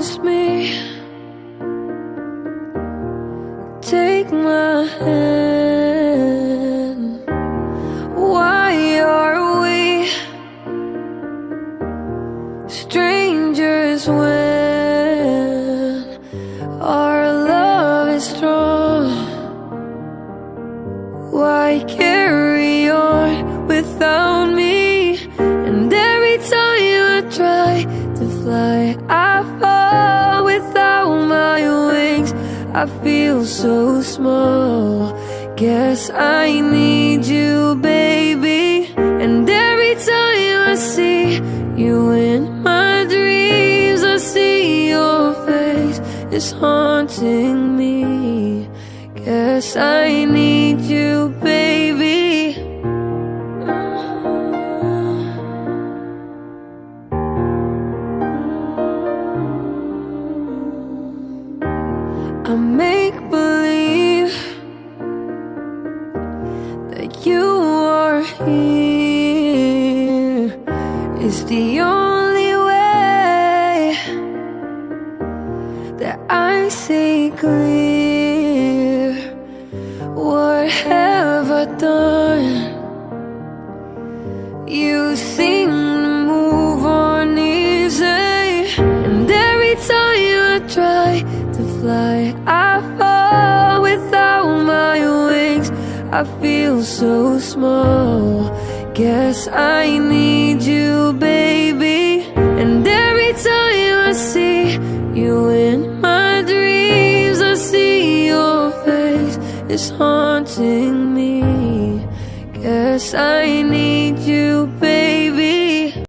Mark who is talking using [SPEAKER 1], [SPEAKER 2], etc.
[SPEAKER 1] trust me. Take my hand. Why are we Strangers when Our love is strong? Why carry on without me? And every time I try to fly I I feel so small. Guess I need you, baby. And every time I see you in my dreams, I see your face is haunting me. Guess I need you, I make believe that you are here is the only way that I see clear. What have I done? You seem to move on easy, and every time I try to fly, I fall without my wings. I feel so small. Guess I need you, baby. And every time I see you in my dreams, I see your face is haunting me. Guess I need